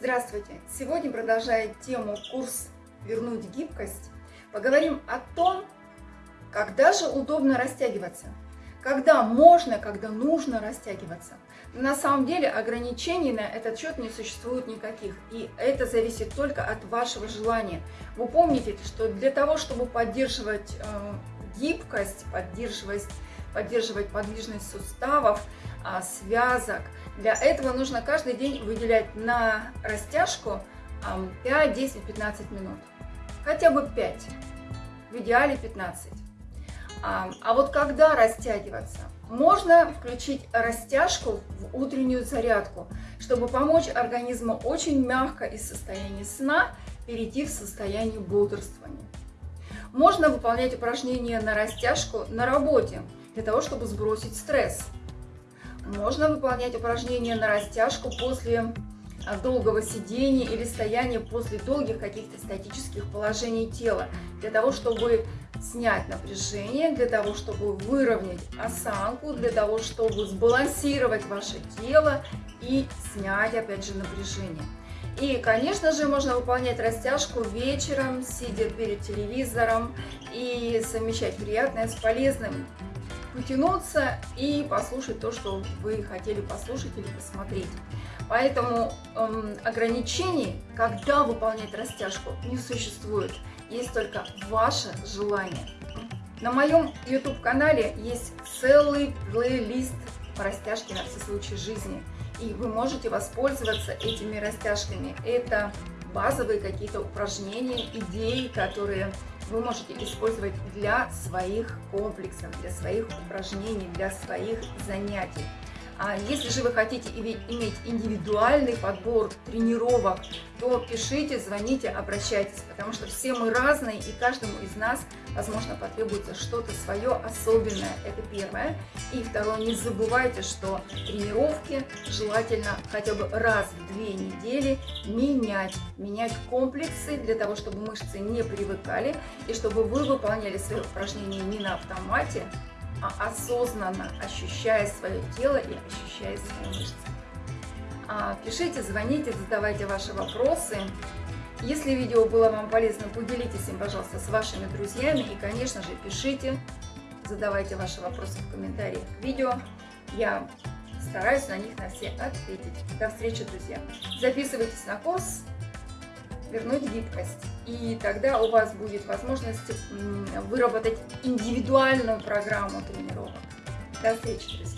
Здравствуйте! Сегодня, продолжая тему «Курс вернуть гибкость», поговорим о том, когда же удобно растягиваться, когда можно, когда нужно растягиваться. На самом деле ограничений на этот счет не существует никаких, и это зависит только от вашего желания. Вы помните, что для того, чтобы поддерживать э, гибкость, поддерживать, поддерживать подвижность суставов, э, связок, для этого нужно каждый день выделять на растяжку 5, 10, 15 минут. Хотя бы 5, в идеале 15. А вот когда растягиваться? Можно включить растяжку в утреннюю зарядку, чтобы помочь организму очень мягко из состояния сна перейти в состояние бодрствования. Можно выполнять упражнения на растяжку на работе, для того, чтобы сбросить стресс – можно выполнять упражнения на растяжку после а, долгого сидения или стояния после долгих каких-то статических положений тела, для того, чтобы снять напряжение, для того, чтобы выровнять осанку, для того, чтобы сбалансировать ваше тело и снять, опять же, напряжение. И, конечно же, можно выполнять растяжку вечером, сидя перед телевизором и совмещать приятное с полезным потянуться и послушать то, что вы хотели послушать или посмотреть. Поэтому эм, ограничений, когда выполнять растяжку, не существует. Есть только ваше желание. На моем YouTube-канале есть целый плейлист по растяжке на все случаи жизни. И вы можете воспользоваться этими растяжками. Это базовые какие-то упражнения, идеи, которые вы можете использовать для своих комплексов, для своих упражнений, для своих занятий. А если же вы хотите иметь индивидуальный подбор тренировок, то пишите, звоните, обращайтесь, потому что все мы разные, и каждому из нас, возможно, потребуется что-то свое особенное. Это первое. И второе, не забывайте, что тренировки желательно хотя бы раз в две недели менять, менять комплексы для того, чтобы мышцы не привыкали, и чтобы вы выполняли свои упражнения не на автомате, осознанно ощущая свое тело и ощущая свои мышцы. А, пишите, звоните, задавайте ваши вопросы. Если видео было вам полезно, поделитесь им, пожалуйста, с вашими друзьями. И, конечно же, пишите, задавайте ваши вопросы в комментариях к видео. Я стараюсь на них на все ответить. До встречи, друзья! Записывайтесь на курс вернуть гибкость. И тогда у вас будет возможность выработать индивидуальную программу тренировок. До встречи, друзья!